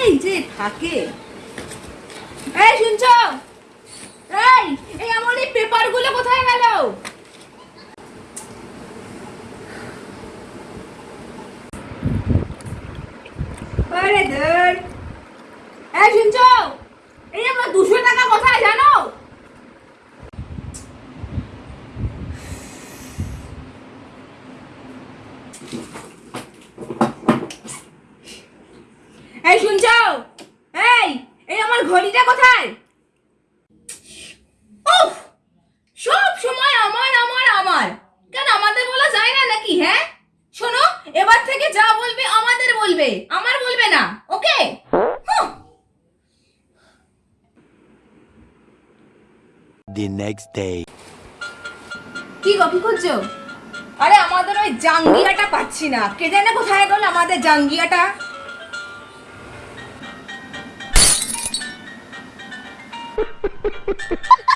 কোথায় যে থাকে। এই শুনছ? এই এই আমার এই পেপারগুলো কোথায় গেল? আরে ধর। শুনছ? এই আমার দুশো টাকা কোথায় জানো? এই শুনছ? এই এই আমার ঘড়িটা কোথায়? উফ! সব সময় আমার আমার আমার। কেন আমাদের বলা যায় না নাকি হ্যাঁ? শোনো এবার থেকে যা বলবে আমাদের বলবে আমার বলবে না ওকে? The next day. কি গো কি করছ? আরে আমাদের ওই জাঙ্গিয়াটা পাচ্ছি না। কে জানে কোথায় গেল আমাদের জাঙ্গিয়াটা? Ha ha ha ha!